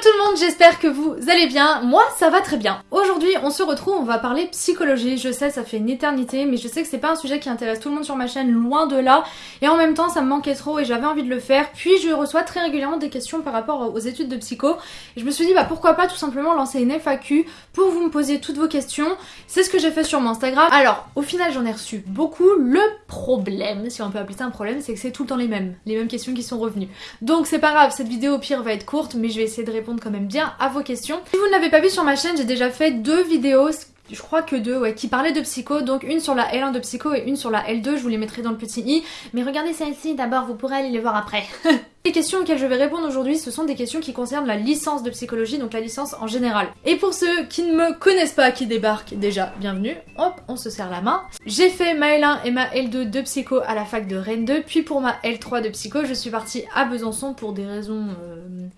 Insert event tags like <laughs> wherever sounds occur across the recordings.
Tout le monde, j'espère que vous allez bien. Moi, ça va très bien. Aujourd'hui, on se retrouve, on va parler psychologie. Je sais, ça fait une éternité, mais je sais que c'est pas un sujet qui intéresse tout le monde sur ma chaîne, loin de là. Et en même temps, ça me manquait trop et j'avais envie de le faire. Puis je reçois très régulièrement des questions par rapport aux études de psycho. Et je me suis dit, bah pourquoi pas tout simplement lancer une FAQ pour vous me poser toutes vos questions. C'est ce que j'ai fait sur mon Instagram. Alors, au final, j'en ai reçu beaucoup. Le problème, si on peut appeler ça un problème, c'est que c'est tout le temps les mêmes. Les mêmes questions qui sont revenues. Donc c'est pas grave, cette vidéo au pire va être courte, mais je vais essayer de répondre quand même bien à vos questions. Si vous ne l'avez pas vu sur ma chaîne, j'ai déjà fait deux vidéos je crois que deux, qui parlaient de psycho, donc une sur la L1 de psycho et une sur la L2, je vous les mettrai dans le petit i, mais regardez celle-ci d'abord, vous pourrez aller les voir après. <laughs> les questions auxquelles je vais répondre aujourd'hui, ce sont des questions qui concernent la licence de psychologie, donc la licence en général. Et pour ceux qui ne me connaissent pas, qui débarquent déjà, bienvenue, hop, on se serre la main. J'ai fait ma L1 et ma L2 de psycho à la fac de Rennes 2, puis pour ma L3 de psycho, je suis partie à Besançon pour des raisons... Euh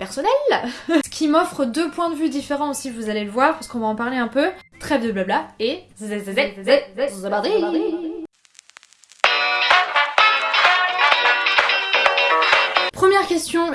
personnel Ce qui m'offre deux points de vue différents aussi, vous allez le voir, parce qu'on va en parler un peu. Trêve de blabla et...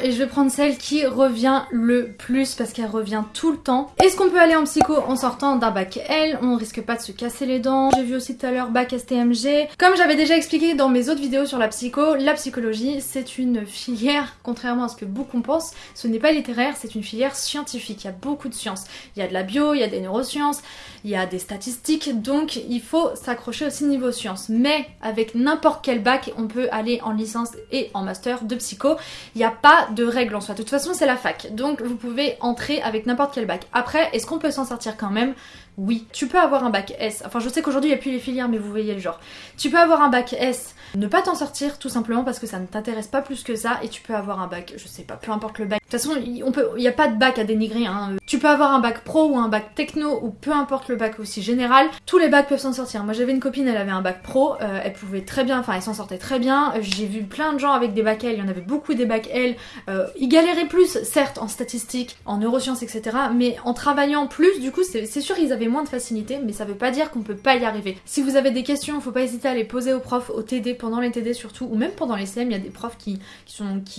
et je vais prendre celle qui revient le plus parce qu'elle revient tout le temps. Est-ce qu'on peut aller en psycho en sortant d'un bac L? On risque pas de se casser les dents. J'ai vu aussi tout à l'heure bac STMG. Comme j'avais déjà expliqué dans mes autres vidéos sur la psycho, la psychologie c'est une filière, contrairement à ce que beaucoup pensent, ce n'est pas littéraire, c'est une filière scientifique. Il y a beaucoup de sciences. Il y a de la bio, il y a des neurosciences, il y a des statistiques, donc il faut s'accrocher aussi niveau sciences. Mais avec n'importe quel bac, on peut aller en licence et en master de psycho. Il n'y a pas de règle en soi. De toute façon, c'est la fac. Donc vous pouvez entrer avec n'importe quel bac. Après, est-ce qu'on peut s'en sortir quand même? Oui. Tu peux avoir un bac S. Enfin, je sais qu'aujourd'hui, il n'y a plus les filières, mais vous voyez le genre. Tu peux avoir un bac S, ne pas t'en sortir tout simplement parce que ça ne t'intéresse pas plus que ça. Et tu peux avoir un bac, je sais pas, peu importe le bac. De toute façon, il n'y a pas de bac à dénigrer. Hein. Tu peux avoir un bac pro ou un bac techno ou peu importe le bac aussi général. Tous les bacs peuvent s'en sortir. Moi, j'avais une copine, elle avait un bac pro. Euh, elle pouvait très bien, enfin, elle s'en sortait très bien. J'ai vu plein de gens avec des bacs L. Il y en avait beaucoup des bacs L. Euh, ils galéraient plus, certes, en statistiques, en neurosciences, etc. Mais en travaillant plus, du coup, c'est sûr ils avaient moins de facilité, mais ça veut pas dire qu'on peut pas y arriver. Si vous avez des questions, faut pas hésiter à les poser aux profs, aux TD, pendant les TD surtout, ou même pendant les CM. Il y a des profs qui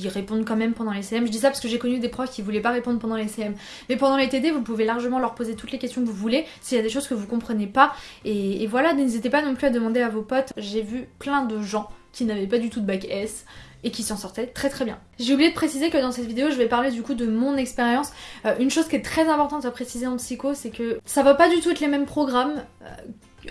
répondent quand même pendant les CM. Je dis ça parce que j'ai connu des profs qui voulaient pas répondre pendant les CM. Mais pendant les TD, vous pouvez largement leur poser toutes les questions que vous voulez, s'il y a des choses que vous comprenez pas. Et, et voilà, n'hésitez pas non plus à demander à vos potes. J'ai vu plein de gens qui n'avaient pas du tout de bac S, et qui s'en sortait très très bien. J'ai oublié de préciser que dans cette vidéo je vais parler du coup de mon expérience. Euh, une chose qui est très importante à préciser en psycho c'est que ça va pas du tout être les mêmes programmes euh,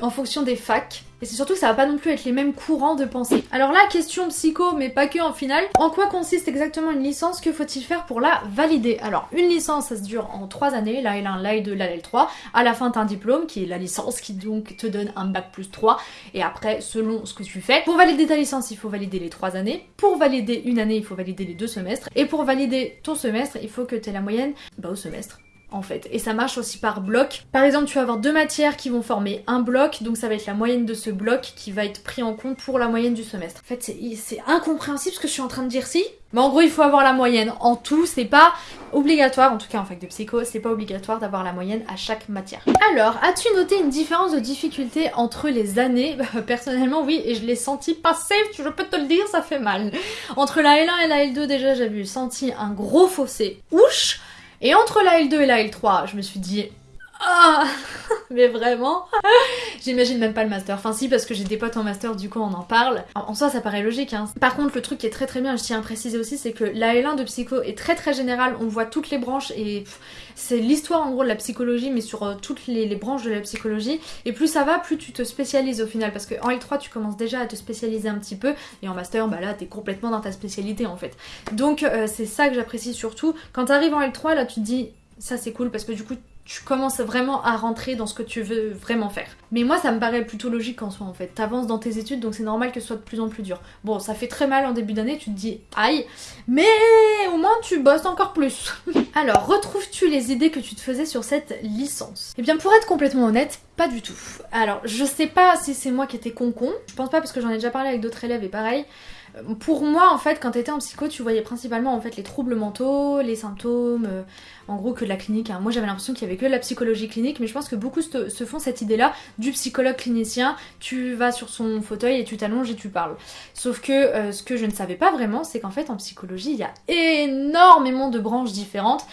en fonction des facs. Et c'est surtout que ça va pas non plus être les mêmes courants de pensée. Alors là, question psycho, mais pas que en finale. En quoi consiste exactement une licence? Que faut-il faire pour la valider? Alors, une licence, ça se dure en 3 années, la L1, la L2, la L3. À la fin, t'as un diplôme qui est la licence qui donc te donne un bac plus 3. Et après, selon ce que tu fais, pour valider ta licence, il faut valider les 3 années. Pour valider une année, il faut valider les deux semestres. Et pour valider ton semestre, il faut que tu aies la moyenne bah, au semestre en fait. Et ça marche aussi par bloc. Par exemple, tu vas avoir deux matières qui vont former un bloc, donc ça va être la moyenne de ce bloc qui va être pris en compte pour la moyenne du semestre. En fait, c'est incompréhensible ce que je suis en train de dire si. Mais en gros, il faut avoir la moyenne en tout, c'est pas obligatoire, en tout cas en fac de psycho, c'est pas obligatoire d'avoir la moyenne à chaque matière. Alors, as-tu noté une différence de difficulté entre les années? <laughs> Bah, Personnellement, oui, et je l'ai senti passer, je peux te le dire, ça fait mal. Entre la L1 et la L2, déjà, j'avais senti un gros fossé. Ouch et entre la L2 et la L3, je me suis dit ah <laughs> Mais vraiment <laughs> J'imagine même pas le master. Enfin si, parce que j'ai des potes en master, du coup on en parle. En, soi ça paraît logique. Hein. Par contre le truc qui est très très bien, je tiens à préciser aussi, c'est que la L1 de psycho est très très générale. On voit toutes les branches et c'est l'histoire en gros de la psychologie, mais sur euh, toutes les, branches de la psychologie. Et plus ça va, plus tu te spécialises au final. Parce qu'en L3 tu commences déjà à te spécialiser un petit peu. Et en master, bah là t'es complètement dans ta spécialité en fait. Donc euh, c'est ça que j'apprécie surtout. Quand t'arrives en L3, là tu te dis ça c'est cool parce que du coup tu commences vraiment à rentrer dans ce que tu veux vraiment faire. Mais moi ça me paraît plutôt logique en soi en fait. T'avances dans tes études donc c'est normal que ce soit de plus en plus dur. Bon ça fait très mal en début d'année, tu te dis aïe, mais au moins tu bosses encore plus. <laughs> Alors retrouves-tu les idées que tu te faisais sur cette licence? Eh bien pour être complètement honnête, pas du tout. Alors je sais pas si c'est moi qui étais con con, je pense pas parce que j'en ai déjà parlé avec d'autres élèves et pareil. Pour moi, en fait, quand t'étais en psycho, tu voyais principalement en fait les troubles mentaux, les symptômes, euh, en gros que de la clinique. hein. Moi, j'avais l'impression qu'il y avait que de la psychologie clinique, mais je pense que beaucoup se, font cette idée-là du psychologue clinicien. Tu vas sur son fauteuil et tu t'allonges et tu parles. Sauf que euh, ce que je ne savais pas vraiment, c'est qu'en fait, en psychologie, il y a énormément de branches différentes.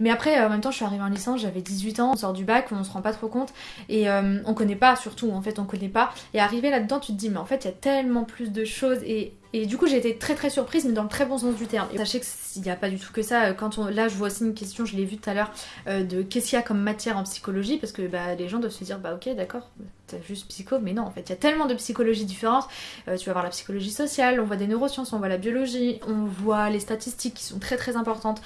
Mais après, euh, en même temps, je suis arrivée en licence, j'avais 18 ans, on sort du bac, on se rend pas trop compte et euh, on connaît pas, surtout en fait, on connaît pas. Et arrivé là-dedans, tu te dis, mais en fait, il y a tellement plus de choses et et du coup, j'ai été très très surprise, mais dans le très bon sens du terme. Et sachez qu'il n'y a pas du tout que ça. Quand on... Là, je vois aussi une question, je l'ai vue tout à l'heure, euh, de qu'est-ce qu'il y a comme matière en psychologie, parce que bah, les gens doivent se dire, bah ok, d'accord, t'as juste psycho, mais non, en fait, il y a tellement de psychologies différentes. Euh, tu vas voir la psychologie sociale, on voit des neurosciences, on voit la biologie, on voit les statistiques qui sont très très importantes.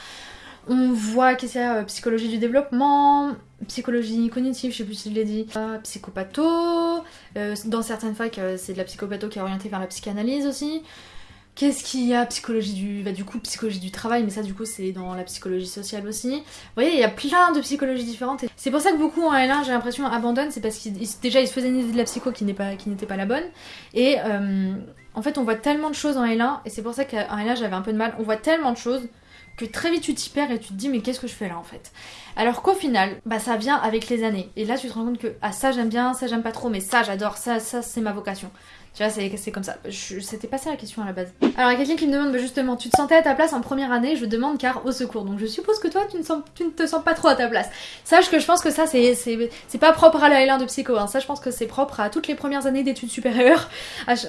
On voit qu'est-ce qu'il y a euh, psychologie du développement, psychologie cognitive, je sais plus si je l'ai dit, euh, psychopatho, euh, dans certaines facs euh, c'est de la psychopatho qui est orientée vers la psychanalyse aussi. Qu'est-ce qu'il y a Psychologie du... Bah, du coup, psychologie du travail, mais ça du coup c'est dans la psychologie sociale aussi. Vous voyez, il y a plein de psychologies différentes. C'est pour ça que beaucoup en L1, j'ai l'impression, abandonnent, c'est parce qu'ils déjà ils se faisaient une idée de la psycho qui n'est pas, qui n'était pas la bonne. Et en fait, on voit tellement de choses en L1, et c'est pour ça qu'en L1 j'avais un peu de mal. On voit tellement de choses que très vite tu t'y perds et tu te dis mais qu'est-ce que je fais là en fait? Alors qu'au final bah ça vient avec les années. Et là tu te rends compte que ah ça j'aime bien ça j'aime pas trop mais ça j'adore ça ça c'est ma vocation tu vois c'est comme ça. C'était pas ça la question à la base. Alors il y a quelqu'un qui me demande bah, justement tu te sentais à ta place en première année? Je demande car au secours. Donc je suppose que toi tu ne, te sens pas trop à ta place. Sache que je pense que ça c'est pas propre à la L1 de psycho hein. ça je pense que c'est propre à toutes les premières années d'études supérieures.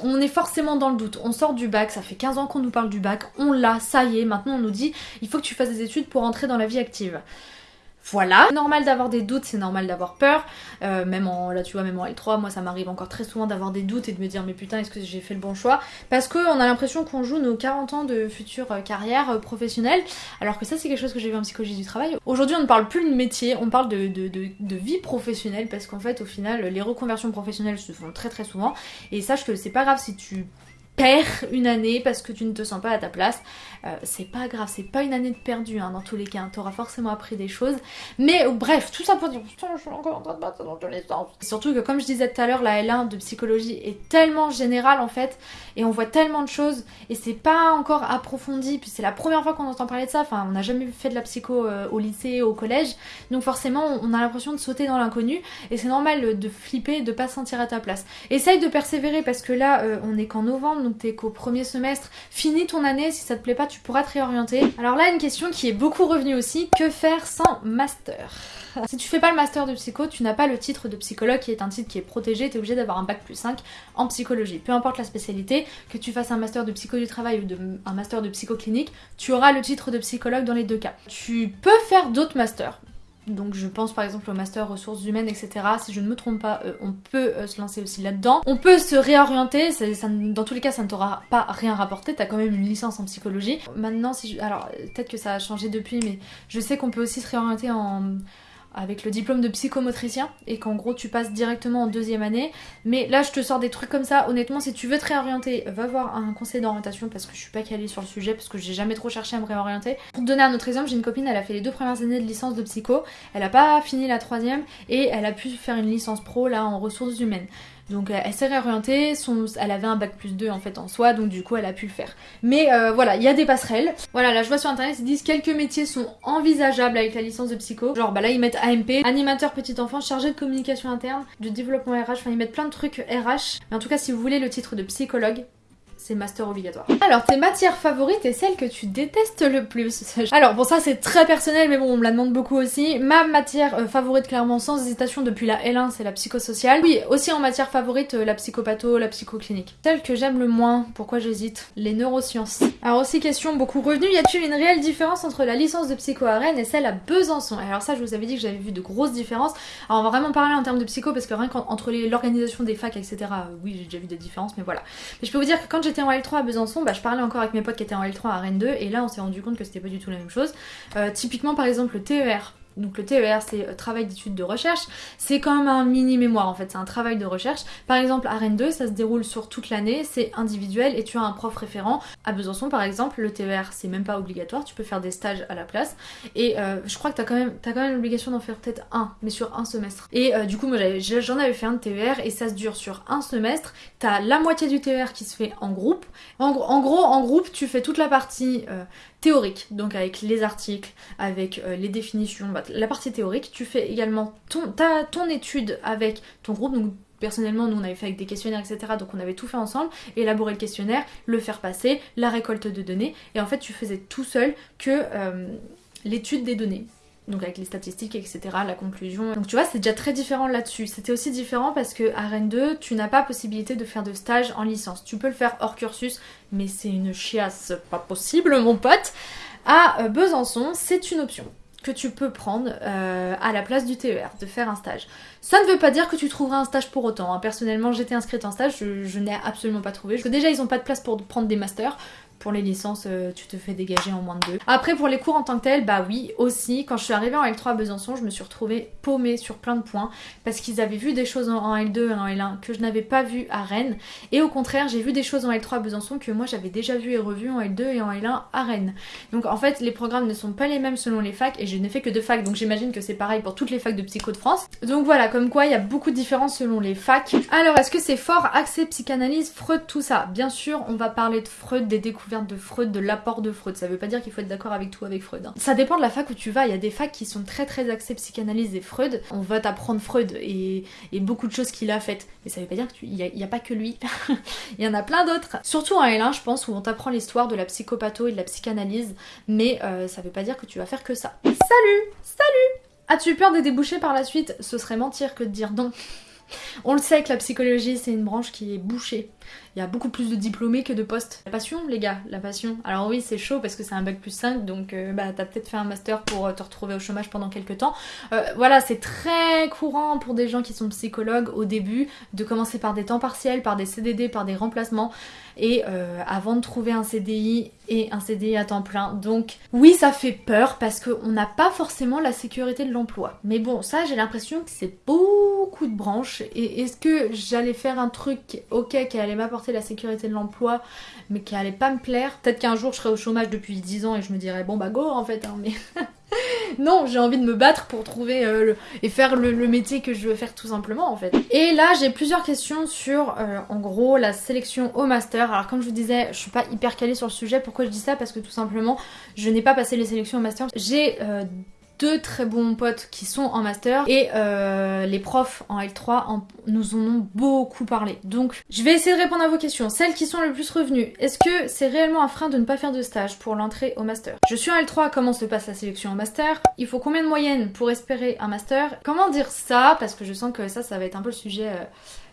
On est forcément dans le doute. On sort du bac, ça fait 15 ans qu'on nous parle du bac, on l'a, ça y est, maintenant on nous dit il faut que tu fasses des études pour entrer dans la vie active. Voilà. Normal d'avoir des doutes, c'est normal d'avoir peur. Euh, même en, là tu vois, même en L3, moi ça m'arrive encore très souvent d'avoir des doutes et de me dire mais putain est-ce que j'ai fait le bon choix? Parce qu'on a l'impression qu'on joue nos 40 ans de future euh, carrière euh, professionnelle, alors que ça c'est quelque chose que j'ai vu en psychologie du travail. Aujourd'hui on ne parle plus de métier, on parle de, de, vie professionnelle parce qu'en fait au final les reconversions professionnelles se font très très souvent et sache que c'est pas grave si tu une année parce que tu ne te sens pas à ta place. Euh, c'est pas grave, c'est pas une année de perdu hein, dans tous les cas. T'auras forcément appris des choses. Mais euh, bref, tout ça pour dire putain, je suis encore en train de battre dans tous les sens. Surtout que comme je disais tout à l'heure, la L1 de psychologie est tellement générale en fait, et on voit tellement de choses, et c'est pas encore approfondi. Puis c'est la première fois qu'on entend parler de ça. Enfin, on n'a jamais fait de la psycho euh, au lycée, au collège, donc forcément on a l'impression de sauter dans l'inconnu, et c'est normal de flipper, de pas se sentir à ta place. Essaye de persévérer parce que là, euh, on est qu'en novembre, donc t'es qu'au premier semestre. Finis ton année, si ça te plaît pas, tu pourras te réorienter. Alors là, une question qui est beaucoup revenue aussi, que faire sans master? <laughs> Si tu fais pas le master de psycho, tu n'as pas le titre de psychologue qui est un titre qui est protégé, tu es obligé d'avoir un bac plus 5 en psychologie. Peu importe la spécialité, que tu fasses un master de psycho du travail ou un master de psychoclinique, tu auras le titre de psychologue dans les deux cas. Tu peux faire d'autres masters. Donc je pense par exemple au master ressources humaines, etc. Si je ne me trompe pas, euh, on peut euh, se lancer aussi là-dedans. On peut se réorienter, dans tous les cas ça ne t'aura pas rien rapporté, t'as quand même une licence en psychologie. Maintenant, si je- alors peut-être que ça a changé depuis, mais je sais qu'on peut aussi se réorienter en avec le diplôme de psychomotricien et qu'en gros tu passes directement en deuxième année. Mais là je te sors des trucs comme ça. Honnêtement, si tu veux te réorienter, va voir un conseil d'orientation parce que je suis pas calée sur le sujet parce que j'ai jamais trop cherché à me réorienter. Pour te donner un autre exemple, j'ai une copine, elle a fait les deux premières années de licence de psycho, elle a pas fini la troisième et elle a pu faire une licence pro là en ressources humaines. Donc euh, elle s'est réorientée, elle avait un bac plus 2 en fait en soi, donc du coup elle a pu le faire. Mais euh, voilà, il y a des passerelles. Voilà, là je vois sur internet, ils disent quelques métiers sont envisageables avec la licence de psycho. Genre bah là ils mettent AMP, animateur petit enfant, chargé de communication interne, de développement RH, enfin ils mettent plein de trucs RH. Mais en tout cas si vous voulez le titre de psychologue, c'est master obligatoire. Alors, tes matières favorites et celles que tu détestes le plus <laughs> Alors, bon, ça c'est très personnel, mais bon, on me la demande beaucoup aussi. Ma matière euh, favorite, clairement, sans hésitation, depuis la L1, c'est la psychosociale. Oui, aussi en matière favorite, euh, la psychopatho, la psychoclinique. Celle que j'aime le moins, pourquoi j'hésite Les neurosciences. Alors, aussi question beaucoup revenue, y a-t-il une réelle différence entre la licence de psycho à Rennes et celle à Besançon? Alors ça, je vous avais dit que j'avais vu de grosses différences. Alors, on va vraiment parler en termes de psycho, parce que rien qu'entre l'organisation des facs, etc., euh, oui, j'ai déjà vu des différences, mais voilà. Mais je peux vous dire que quand j'étais en L3 à Besançon, bah, je parlais encore avec mes potes qui étaient en L3 à Rennes 2 et là on s'est rendu compte que c'était pas du tout la même chose. Euh, typiquement par exemple le TER donc le TER c'est euh, travail d'études de recherche, c'est comme un mini mémoire en fait, c'est un travail de recherche. Par exemple à Rennes 2 ça se déroule sur toute l'année, c'est individuel et tu as un prof référent. À Besançon par exemple, le TER c'est même pas obligatoire, tu peux faire des stages à la place. Et euh, je crois que t'as quand même, même l'obligation d'en faire peut-être un, mais sur un semestre. Et euh, du coup moi j'en avais, fait un de TER et ça se dure sur un semestre. T'as la moitié du TER qui se fait en groupe. En, gros en groupe tu fais toute la partie théorique, donc avec les articles, avec les définitions, bah, la partie théorique, tu fais également ton, étude avec ton groupe, donc personnellement nous on avait fait avec des questionnaires etc donc on avait tout fait ensemble. Élaborer le questionnaire le faire passer la récolte de données. Et en fait tu faisais tout seul que euh, l'étude des données. Donc avec les statistiques etc la conclusion. Donc tu vois c'est déjà très différent là-dessus. C'était aussi différent parce que à Rennes 2 tu n'as pas possibilité de faire de stage en licence. Tu peux le faire hors cursus mais c'est une chiasse. Pas possible mon pote. À euh, Besançon c'est une option que tu peux prendre euh, à la place du TER, de faire un stage. Ça ne veut pas dire que tu trouveras un stage pour autant. Hein. Personnellement, j'étais inscrite en stage, je, n'ai absolument pas trouvé. Parce que déjà, ils n'ont pas de place pour prendre des masters. Pour les licences, euh, tu te fais dégager en moins de deux. Après, pour les cours en tant que tel, bah oui, aussi. Quand je suis arrivée en L3 à Besançon, je me suis retrouvée paumée sur plein de points parce qu'ils avaient vu des choses en L2 et en L1 que je n'avais pas vu à Rennes. Et au contraire, j'ai vu des choses en L3 à Besançon que moi j'avais déjà vu et revu en L2 et en L1 à Rennes. Donc en fait, les programmes ne sont pas les mêmes selon les facs et je n'ai fait que deux facs, donc j'imagine que c'est pareil pour toutes les facs de psycho de France. Donc voilà, comme quoi il y a beaucoup de différences selon les facs. Alors, est-ce que c'est fort accès psychanalyse, Freud, tout ça? Bien sûr, on va parler de Freud, des découvertes de Freud, de l'apport de Freud. Ça veut pas dire qu'il faut être d'accord avec tout avec Freud. Hein. Ça dépend de la fac où tu vas. Il y a des facs qui sont très très axés psychanalyse et Freud. On va t'apprendre Freud et, beaucoup de choses qu'il a faites. Mais ça veut pas dire qu'il n'y a, pas que lui. <laughs> Il y en a plein d'autres. Surtout en L1, je pense, où on t'apprend l'histoire de la psychopatho et de la psychanalyse. Mais euh, ça veut pas dire que tu vas faire que ça. Salut Salut As-tu peur des débouchés par la suite? Ce serait mentir que de dire non. <laughs> On le sait que la psychologie c'est une branche qui est bouchée il y a beaucoup plus de diplômés que de postes. La passion, les gars, la passion. Alors oui, c'est chaud parce que c'est un bac plus 5, donc euh, bah t'as peut-être fait un master pour euh, te retrouver au chômage pendant quelques temps. Euh, voilà, c'est très courant pour des gens qui sont psychologues au début de commencer par des temps partiels, par des CDD, par des remplacements et avant de trouver un CDI et un CDI à temps plein. Donc oui, ça fait peur parce qu'on n'a pas forcément la sécurité de l'emploi. Mais bon, ça j'ai l'impression que c'est beaucoup de branches. Et est-ce que j'allais faire un truc, ok, qui allait m'apporter la sécurité de l'emploi, mais qui allait pas me plaire. Peut-être qu'un jour je serai au chômage depuis 10 ans et je me dirais bon bah go en fait, hein, mais <laughs> non, j'ai envie de me battre pour trouver euh, et faire le, métier que je veux faire tout simplement en fait. Et là j'ai plusieurs questions sur euh, en gros la sélection au master. Alors comme je vous disais, je suis pas hyper calée sur le sujet. Pourquoi je dis ça? Parce que tout simplement je n'ai pas passé les sélections au master. J'ai euh, deux très bons potes qui sont en master et euh, les profs en L3 nous en ont beaucoup parlé. Donc je vais essayer de répondre à vos questions. Celles qui sont le plus revenues, est-ce que c'est réellement un frein de ne pas faire de stage pour l'entrée au master? Je suis en L3, comment se passe la sélection en master? Il faut combien de moyenne pour espérer un master? Comment dire ça? Parce que je sens que ça, ça va être un peu le sujet... Euh,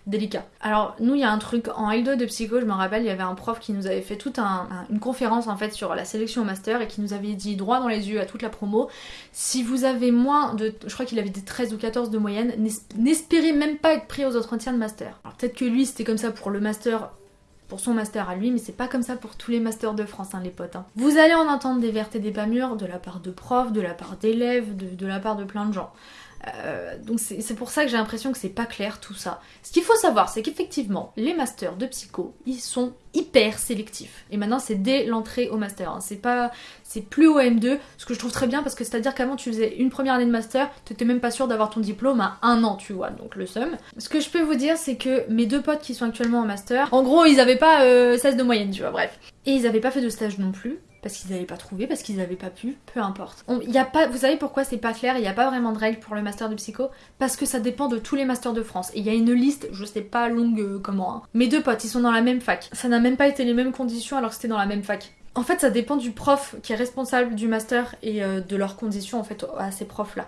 délicat. Alors nous il y a un truc en L2 de psycho, je me rappelle, il y avait un prof qui nous avait fait toute une conférence en fait sur la sélection au master et qui nous avait dit droit dans les yeux à toute la promo, si vous avez moins de, je crois qu'il avait des 13 ou 14 de moyenne, n'espérez même pas être pris aux entretiens de master. Alors peut-être que lui c'était comme ça pour le master pour son master à lui, mais c'est pas comme ça pour tous les masters de France, hein, les potes. Hein. Vous allez en entendre des vertes et des pas mûres de la part de profs, de la part d'élèves, de la part de plein de gens. Euh, donc c'est pour ça que j'ai l'impression que c'est pas clair tout ça. Ce qu'il faut savoir, c'est qu'effectivement, les masters de psycho, ils sont hyper sélectifs. Et maintenant, c'est dès l'entrée au master. Hein. C'est pas, c'est plus au M2, ce que je trouve très bien parce que c'est-à-dire qu'avant tu faisais une première année de master, t'étais même pas sûr d'avoir ton diplôme à un an, tu vois. Donc le seum. Ce que je peux vous dire, c'est que mes deux potes qui sont actuellement en master, en gros, ils avaient pas 16 euh, de moyenne, tu vois. Bref. Et ils avaient pas fait de stage non plus parce qu'ils n'avaient pas trouvé, parce qu'ils n'avaient pas pu, peu importe. y a pas, vous savez pourquoi c'est pas clair, il n'y a pas vraiment de règles pour le master de psycho? Parce que ça dépend de tous les masters de France. Et il y a une liste, je sais pas longue euh, comment. Hein. Mes deux potes, ils sont dans la même fac. Ça n'a même pas été les mêmes conditions alors que c'était dans la même fac. En fait, ça dépend du prof qui est responsable du master et euh, de leurs conditions en fait à ces profs-là.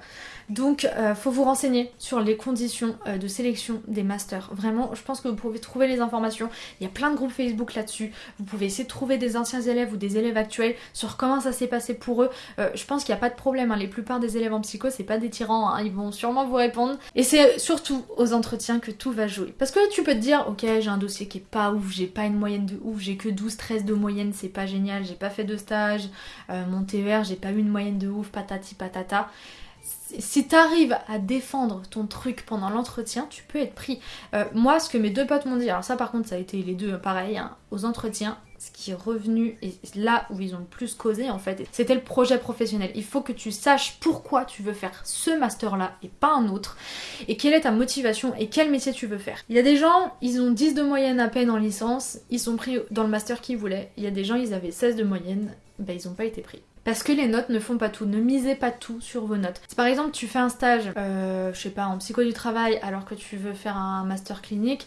Donc, euh, faut vous renseigner sur les conditions euh, de sélection des masters. Vraiment, je pense que vous pouvez trouver les informations. Il y a plein de groupes Facebook là-dessus. Vous pouvez essayer de trouver des anciens élèves ou des élèves actuels sur comment ça s'est passé pour eux. Euh, je pense qu'il n'y a pas de problème. Hein. Les plupart des élèves en psycho, c'est pas des tyrans. Hein. Ils vont sûrement vous répondre. Et c'est surtout aux entretiens que tout va jouer. Parce que tu peux te dire, ok, j'ai un dossier qui est pas ouf, j'ai pas une moyenne de ouf, j'ai que 12-13 de moyenne, c'est pas génial, j'ai pas fait de stage, mon TER, j'ai pas eu une moyenne de ouf, patati patata. Si t'arrives à défendre ton truc pendant l'entretien, tu peux être pris. Euh, moi, ce que mes deux potes m'ont dit, alors ça par contre, ça a été les deux pareil, hein, aux entretiens, ce qui est revenu et là où ils ont le plus causé en fait, c'était le projet professionnel. Il faut que tu saches pourquoi tu veux faire ce master là et pas un autre et quelle est ta motivation et quel métier tu veux faire. Il y a des gens, ils ont 10 de moyenne à peine en licence, ils sont pris dans le master qu'ils voulaient. Il y a des gens, ils avaient 16 de moyenne, ben ils n'ont pas été pris. Parce que les notes ne font pas tout, ne misez pas tout sur vos notes. Si par exemple tu fais un stage, euh, je sais pas, en psycho du travail alors que tu veux faire un master clinique,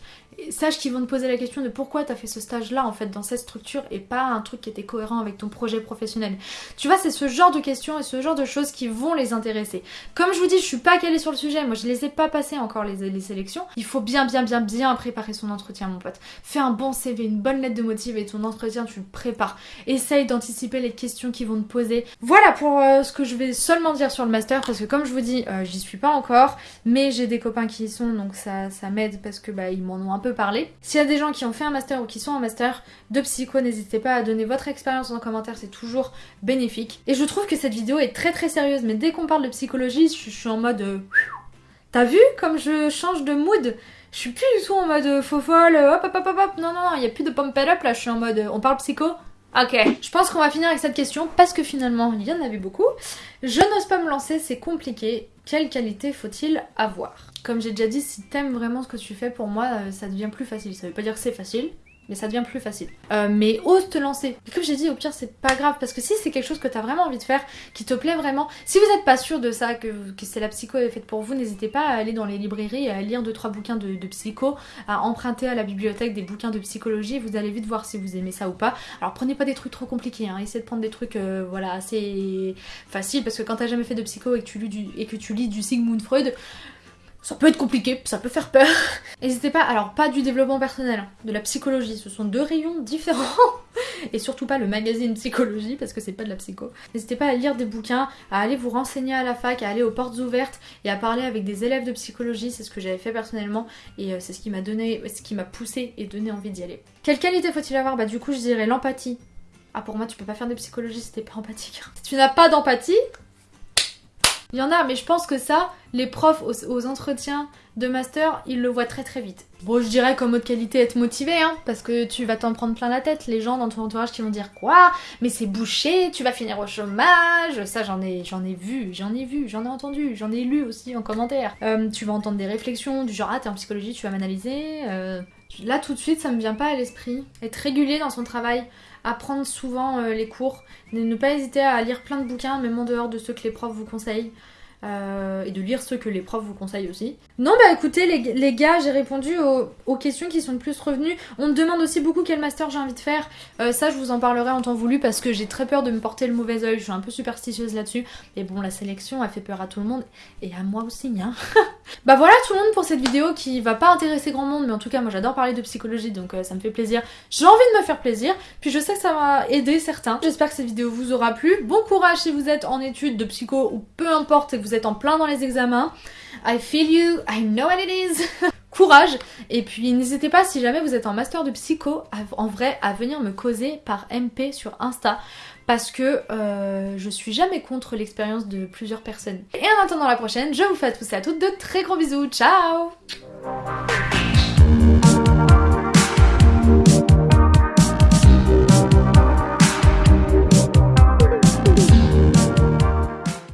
sache qu'ils vont te poser la question de pourquoi t'as fait ce stage là en fait dans cette structure et pas un truc qui était cohérent avec ton projet professionnel. Tu vois c'est ce genre de questions et ce genre de choses qui vont les intéresser. Comme je vous dis je suis pas calée sur le sujet, moi je les ai pas passées encore les, les sélections. Il faut bien bien bien bien préparer son entretien mon pote. Fais un bon CV, une bonne lettre de motive et ton entretien tu le prépares. Essaye d'anticiper les questions qui vont te poser. Voilà pour euh, ce que je vais seulement dire sur le master parce que comme je vous dis euh, j'y suis pas encore mais j'ai des copains qui y sont donc ça, ça m'aide parce que bah ils m'en ont un peu parler. S'il y a des gens qui ont fait un master ou qui sont en master de psycho, n'hésitez pas à donner votre expérience en commentaire, c'est toujours bénéfique. Et je trouve que cette vidéo est très très sérieuse, mais dès qu'on parle de psychologie, je, suis en mode... Euh, t'as vu comme je change de mood? Je suis plus du tout en mode faux folle, hop hop hop hop non non, il y a plus de pump up là, je suis en mode on parle psycho, Ok, je pense qu'on va finir avec cette question parce que finalement il y en avait beaucoup. Je n'ose pas me lancer, c'est compliqué. Quelle qualité faut-il avoir? Comme j'ai déjà dit, si t'aimes vraiment ce que tu fais, pour moi, euh, ça devient plus facile. Ça veut pas dire que c'est facile, mais ça devient plus facile. Euh, mais ose te lancer. Comme j'ai dit, au pire, c'est pas grave, parce que si c'est quelque chose que t'as vraiment envie de faire, qui te plaît vraiment, si vous n'êtes pas sûr de ça, que, c'est la psycho est faite pour vous, n'hésitez pas à aller dans les librairies, à lire 2-3 bouquins de, psycho, à emprunter à la bibliothèque des bouquins de psychologie, vous allez vite voir si vous aimez ça ou pas. Alors prenez pas des trucs trop compliqués, hein. essayez de prendre des trucs euh, voilà, assez faciles, parce que quand t'as jamais fait de psycho et que tu lis et que tu lis du Sigmund Freud, ça peut être compliqué, ça peut faire peur. <laughs> N'hésitez pas, alors pas du développement personnel, hein, de la psychologie, ce sont deux rayons <laughs> différents. Et surtout pas le magazine psychologie, parce que c'est pas de la psycho. N'hésitez pas à lire des bouquins, à aller vous renseigner à la fac, à aller aux portes ouvertes et à parler avec des élèves de psychologie, c'est ce que j'avais fait personnellement et euh, c'est ce qui m'a donné, ce qui m'a poussé et donné envie d'y aller. Quelle qualité faut-il avoir? Bah du coup je dirais l'empathie. Ah pour moi tu peux pas faire de psychologie si t'es pas empathique. Si tu n'as pas d'empathie, il y en a, mais je pense que ça, les profs aux, entretiens de master, ils le voient très très vite. Bon, je dirais comme autre qualité, être motivé, hein, parce que tu vas t'en prendre plein la tête. Les gens dans ton entourage qui vont dire quoi? Mais c'est bouché, tu vas finir au chômage? Ça, j'en ai, j'en ai vu, j'en ai vu, j'en ai entendu, j'en ai lu aussi en commentaire. Euh, tu vas entendre des réflexions du genre ah t'es en psychologie, tu vas m'analyser. Euh, là tout de suite, ça me vient pas à l'esprit. Être régulier dans son travail, apprendre souvent euh, les cours, ne pas hésiter à lire plein de bouquins, même en dehors de ceux que les profs vous conseillent. Euh, et de lire ceux que les profs vous conseillent aussi. Non bah écoutez les, gars, j'ai répondu aux, questions qui sont le plus revenues. On me demande aussi beaucoup quel master j'ai envie de faire. Euh, ça je vous en parlerai en temps voulu parce que j'ai très peur de me porter le mauvais oeil. Je suis un peu superstitieuse là-dessus. Et bon la sélection a fait peur à tout le monde et à moi aussi. Hein. <laughs> bah voilà tout le monde pour cette vidéo qui va pas intéresser grand monde mais en tout cas moi j'adore parler de psychologie donc euh, ça me fait plaisir. J'ai envie de me faire plaisir. Puis je sais que ça va aider certains. J'espère que cette vidéo vous aura plu. Bon courage si vous êtes en études de psycho ou peu importe et que vous êtes en plein dans les examens. I feel you, I know what it is. <laughs> Courage Et puis n'hésitez pas si jamais vous êtes en master de psycho, en vrai, à venir me causer par MP sur Insta parce que euh, je suis jamais contre l'expérience de plusieurs personnes. Et en attendant la prochaine, je vous fais à tous et à toutes de très gros bisous. Ciao